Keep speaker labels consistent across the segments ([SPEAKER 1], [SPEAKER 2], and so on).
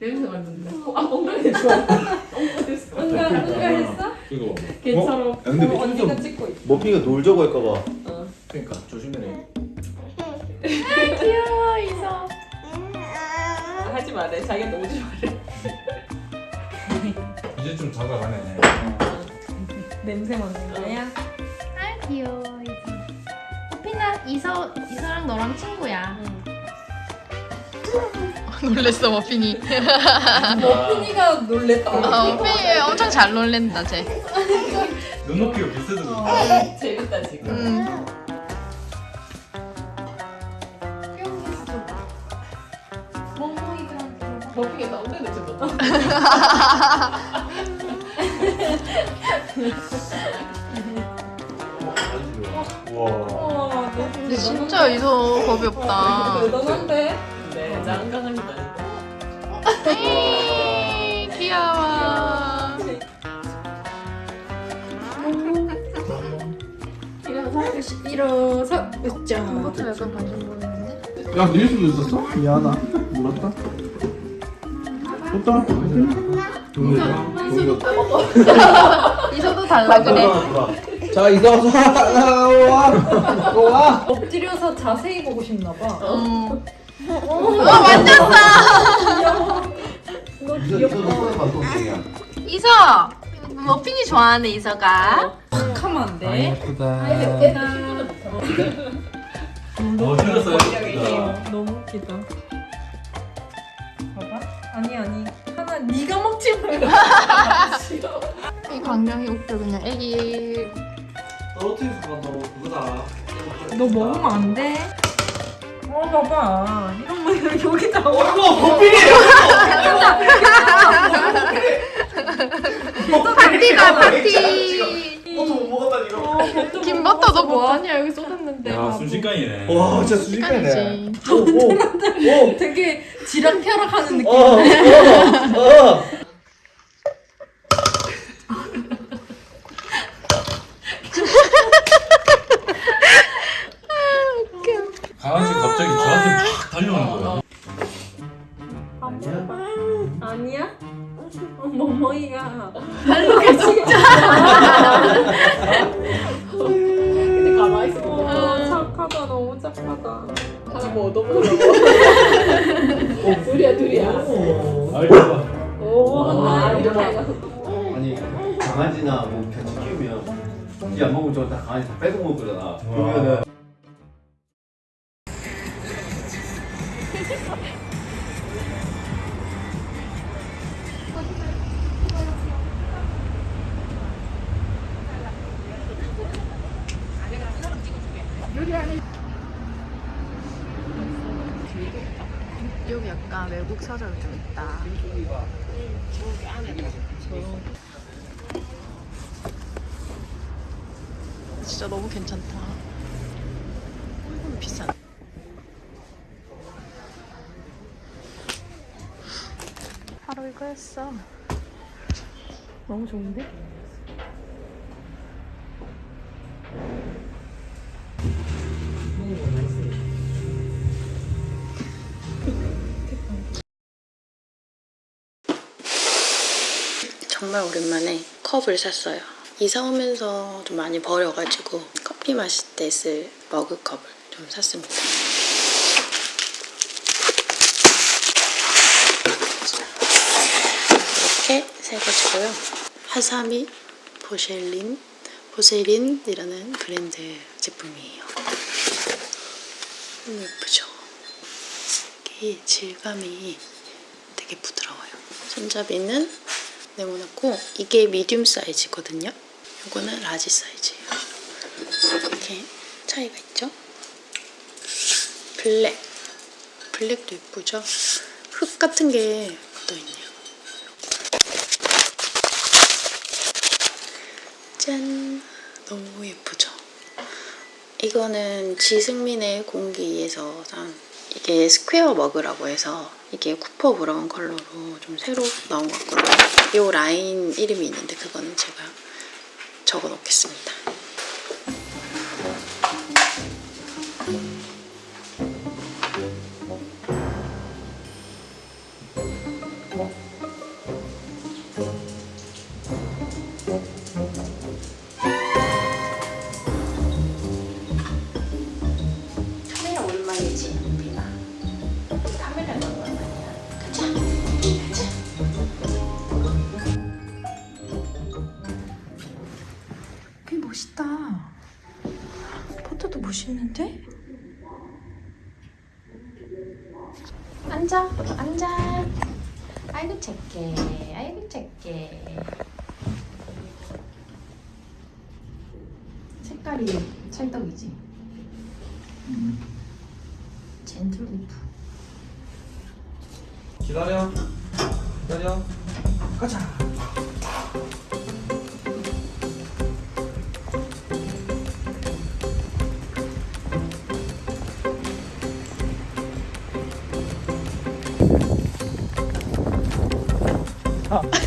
[SPEAKER 1] 냄새 맡는데. 어, 아 엉덩이 좋아. 엉덩이.
[SPEAKER 2] 응가 응가 했어?
[SPEAKER 3] 이거
[SPEAKER 1] 괜찮아.
[SPEAKER 4] 야, 근데
[SPEAKER 2] 어, 언니가 찍고 있어.
[SPEAKER 4] 머피가 놀자고 할까봐
[SPEAKER 1] 어.
[SPEAKER 3] 그러니까 조심해라.
[SPEAKER 1] 귀여워 이서. 하지 말래. 자기한테 오지 말래.
[SPEAKER 3] 이제 좀 다가가네.
[SPEAKER 2] 냄새 맡는 거야?
[SPEAKER 5] 아 귀여워 이서 호피나 이서 이서랑 너랑 친구야 놀랬어 머핀이
[SPEAKER 2] 머핀이가 놀랬다.
[SPEAKER 5] 어, 머핀이 엄청 잘 놀랜다 쟤
[SPEAKER 3] 눈높이가 비슷해서
[SPEAKER 1] 어, 재밌다 지금.
[SPEAKER 5] 음.
[SPEAKER 1] 버핑에 나 엉덩이 냄새 맡아.
[SPEAKER 4] 와
[SPEAKER 5] 진짜 이서 겁이 없다
[SPEAKER 2] 대단한데?
[SPEAKER 1] 네, 장강합니다.
[SPEAKER 5] 에이 귀여워
[SPEAKER 2] 일어서 일어서 으쌰.
[SPEAKER 5] 이것도 약간 관심 보이는데?
[SPEAKER 6] 야, 닐 수도 있었어? 미안하다. 몰랐다. 좋다.
[SPEAKER 5] 이서도 달라 그래
[SPEAKER 6] 자, 이거 와.
[SPEAKER 2] 엎드려서 자세히 보고 싶나 봐.
[SPEAKER 5] 어. 어 만졌어
[SPEAKER 2] 너 귀엽다.
[SPEAKER 5] 이서 머핀이 좋아하네 이서가
[SPEAKER 2] 탁 하면 안 돼.
[SPEAKER 6] 예쁘다.
[SPEAKER 3] 어. 어,
[SPEAKER 2] 너무 웃기다. 봐봐. 아니 아니. 하나 네가 먹지 마.
[SPEAKER 5] 이 광경이 웃겨 그냥 애기
[SPEAKER 6] 떨어뜨려서 간다고 그거다.
[SPEAKER 2] 너 먹으면 안 돼. 어 봐봐. 이런 거 여기 다 와.
[SPEAKER 6] 이거 버피!
[SPEAKER 5] 파티다 파티
[SPEAKER 6] 버터 못 먹었다니 이거.
[SPEAKER 5] 김 버터 너 뭐하냐 여기 쏟았는데
[SPEAKER 3] 야, 순식간이네.
[SPEAKER 6] 와, 진짜 순식간이네.
[SPEAKER 5] 시간이지
[SPEAKER 6] 오, 오, 오.
[SPEAKER 2] 되게 지락펴락하는 느낌.
[SPEAKER 6] 어, 어, 어.
[SPEAKER 2] 아니
[SPEAKER 4] 강아지나 뭐 같이 키우면 이제 안 먹으면 저다 강아지 다 뺏어 먹거잖아. 그러면은
[SPEAKER 5] 진짜 너무 괜찮다 조금 비싼 바로 이거였어 너무 좋은데? 정말 오랜만에 컵을 샀어요. 이사 오면서 좀 많이 버려가지고 커피 마실 때 쓸 머그컵을 좀 샀습니다. 이렇게 세 가지고요. 하사미 보셸린 보세린이라는 브랜드 제품이에요. 너무 예쁘죠? 이게 질감이 되게 부드러워요. 손잡이는 네모났고 이게 medium 사이즈거든요. 이거는 large 사이즈예요. 이렇게 차이가 있죠? 블랙. 블랙도 예쁘죠? 흙 같은 게 묻어있네요. 짠! 너무 예쁘죠? 이거는 지승민의 공기에서 산 이게 square mug라고 해서 이게 copper brown 컬러로 좀 새로 나온 것 같거든요. 이 라인 이름이 있는데 그거는 제가 적어 놓겠습니다.
[SPEAKER 2] 앉아, 앉아. 아이고 착해, 아이고 착해. 색깔이 찰떡이지. 젠틀리프.
[SPEAKER 4] 기다려. 기다려. 가자.
[SPEAKER 2] 어,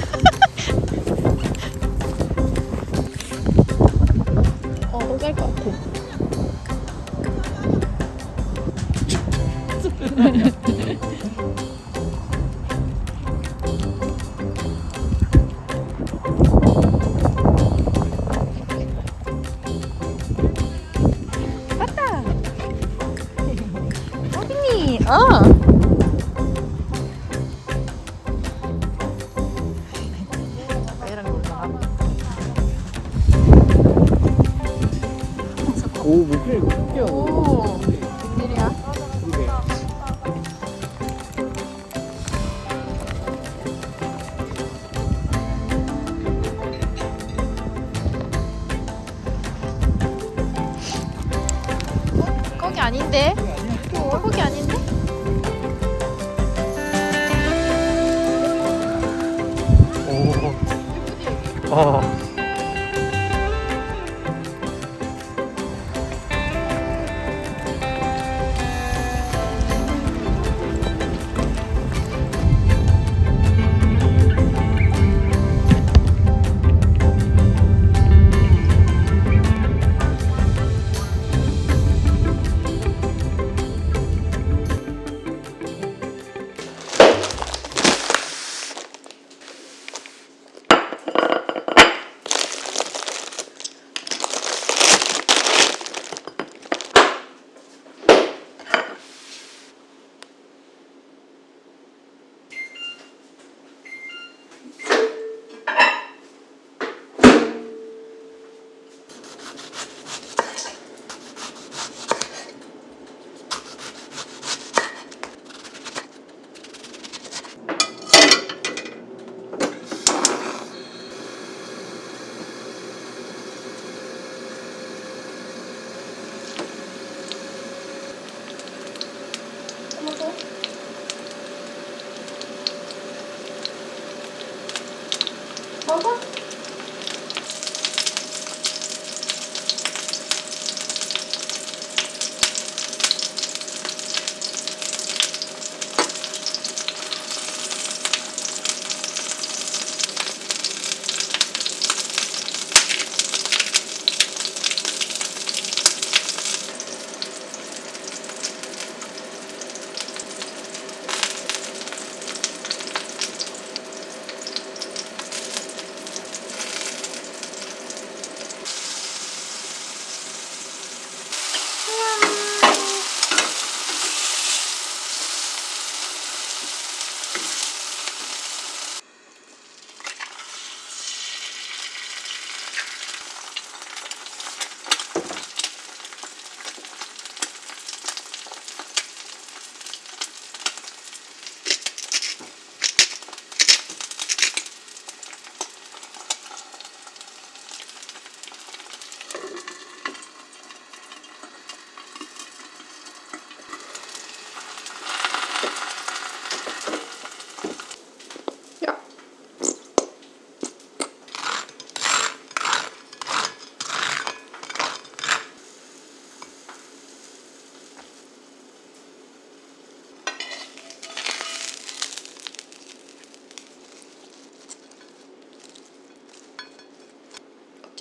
[SPEAKER 2] 오.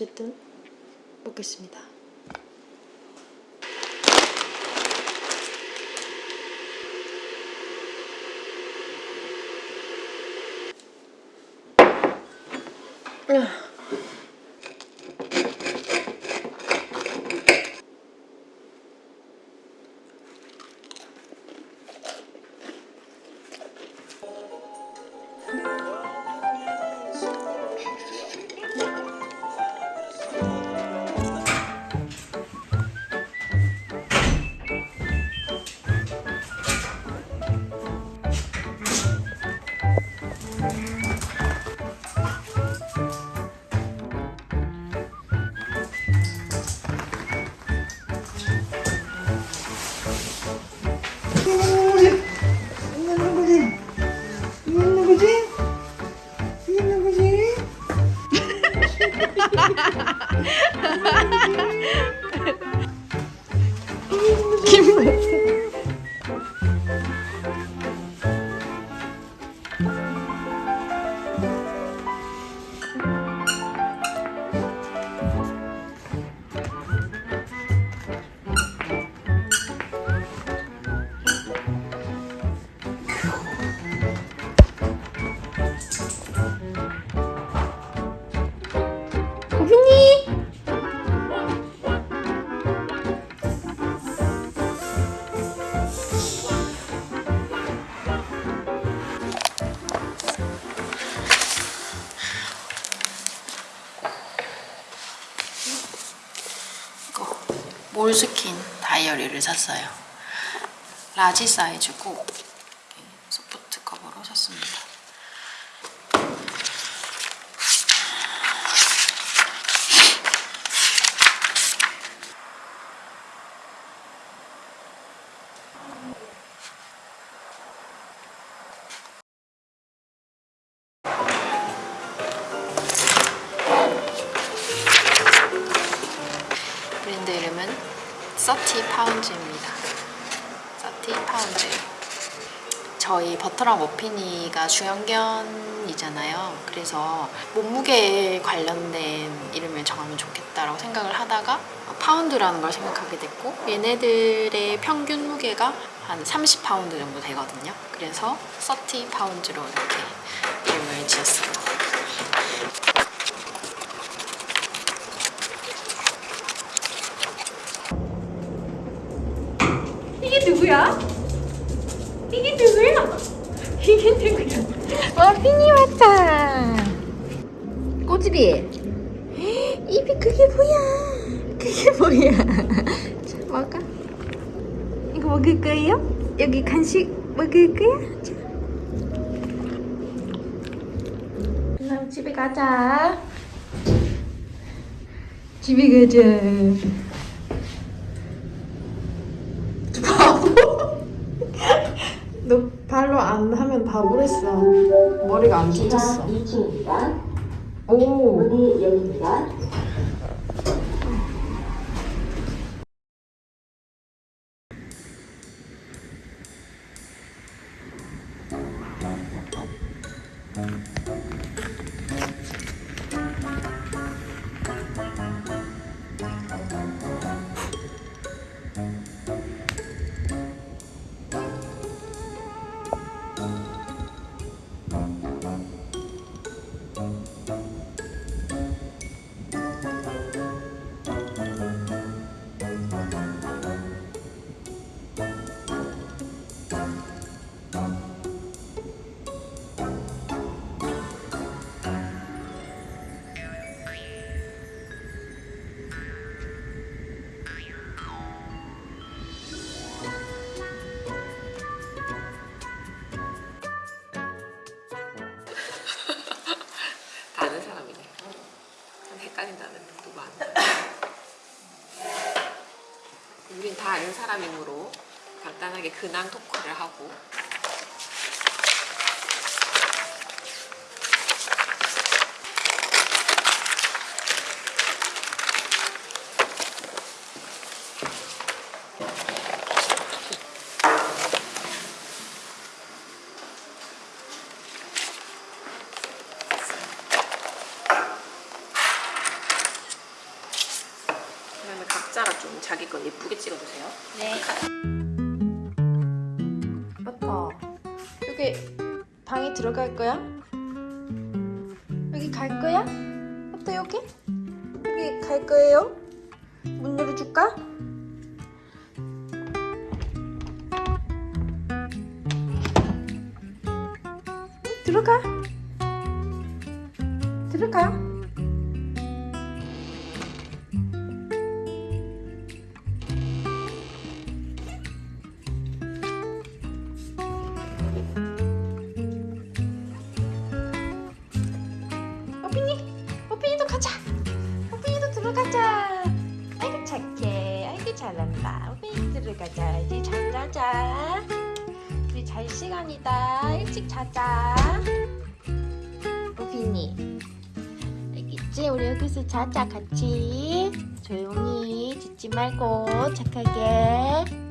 [SPEAKER 2] 어쨌든 먹겠습니다.
[SPEAKER 5] 샀어요. 라지 사이즈고 소프트 커버로 샀습니다. 저희 버터랑 머핀이가 중형견이잖아요. 그래서 몸무게에 관련된 이름을 정하면 좋겠다라고 생각을 하다가 파운드라는 걸 생각하게 됐고 얘네들의 평균 무게가 한 30파운드 정도 되거든요. 그래서 30 pounds로 이렇게 이름을 지었습니다.
[SPEAKER 2] 이게 누구야? 이게 누구야? 머핀이 왔다. 꼬집이. 입이 그게 뭐야? 그게 뭐야? 자 먹어. 이거 먹을 거예요? 여기 간식 먹을 거야? 자. 그럼 집에 가자. 집에 가자. 너 발로 안 하면 다 오랬어. 머리가 안.
[SPEAKER 7] 2층입니다.
[SPEAKER 2] 오.
[SPEAKER 7] 문이 열립니다.
[SPEAKER 1] 다 헷갈린다는 누가 아는 우린 다 아는 사람이므로 간단하게 근황 토크를 하고 각자가 좀 자기 거 예쁘게 찍어주세요.
[SPEAKER 2] 아빠, 여기 방에 들어갈 거야? 여기 갈 거야? 아빠 여기? 여기 갈 거예요? 문 열어줄까? 응, 들어가. 들어가. 잘 시간이다. 일찍 자자. 오피니. 알겠지? 우리 여기서 자자 같이. 조용히 짖지 말고 착하게.